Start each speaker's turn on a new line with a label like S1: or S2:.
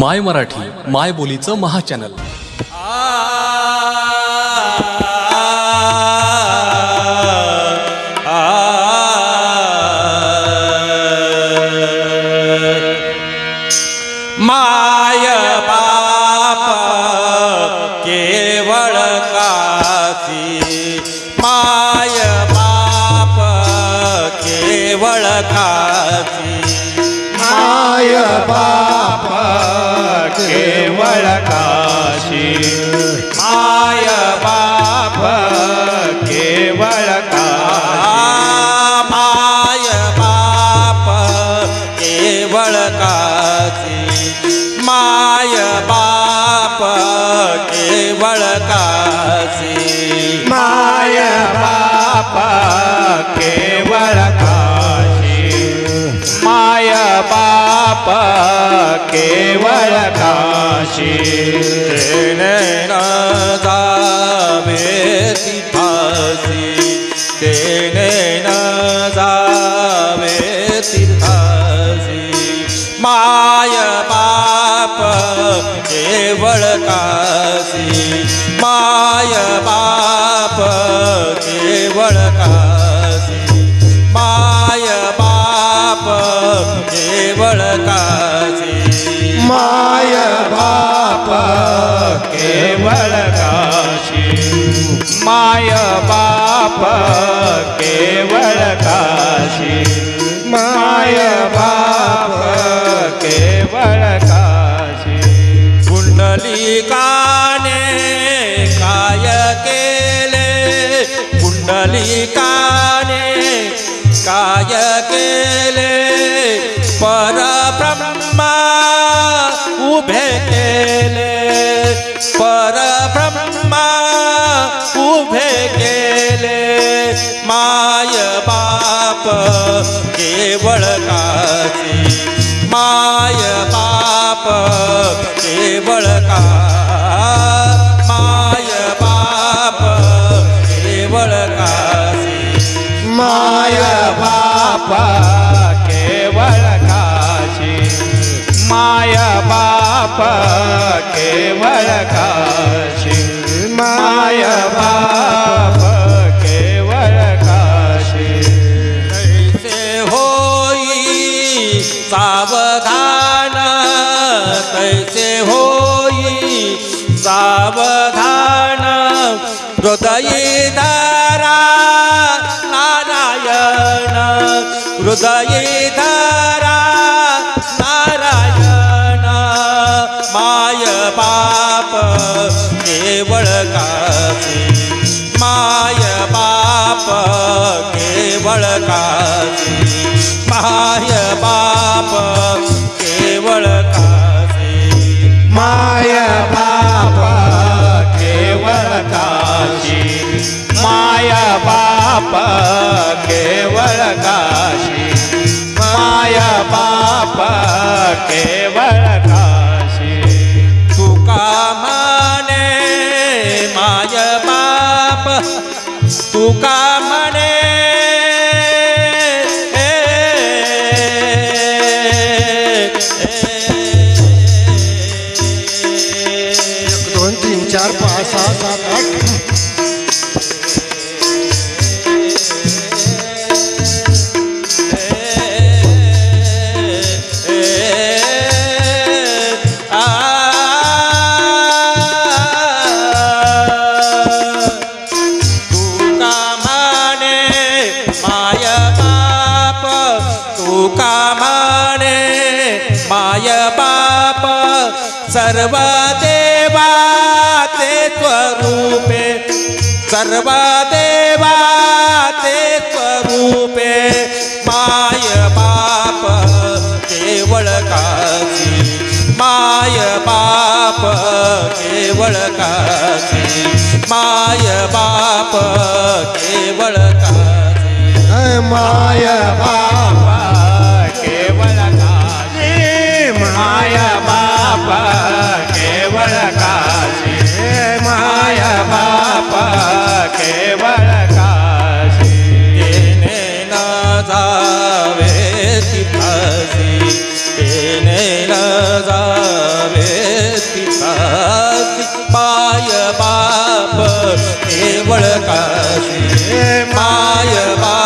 S1: माय मराठी माय बोलीचं महाचॅनल.
S2: माय बाप केवळ काशी. माय बाप केवळ काची
S3: केवळ काशी
S2: माय बाप
S3: केवळ काशी
S2: माय बाप केवळ काची माय बाप केवळ काची
S3: माय बाप बाप केवळ काशी
S2: तेने जावे तीर्थासी तेने न जावे तीर्थासी माय बाप केवळ काशी माय बाप माय बाप केवळ काशी.
S3: माय बाप केवळ काशी.
S2: पुंडलिकाने काय केले? पुंडलिकाने काय केले? परब्रह्मा उभे केले. बाप केवळ का? माय बाप केवळ काशी
S3: माय बाप केवळ काशी माय बाप केवळ काशी माय बाप केवळ काशी
S2: कैसे होई सावधान तैसे होई सावधान हृदये धारा नारायण हृदये धरा पाप केवळ काशी. माया बाप केवळ काशी. तुका माने माय बाप. तुका सर्व देवा ते स्वरूपे सर्व देवा ते स्वरूपे माय बाप केवळ काशी माय बाप केवळ काशी माय बाप केवळ काशी.
S3: माय बाप माय बाप केवळ काशी
S2: माय बाप.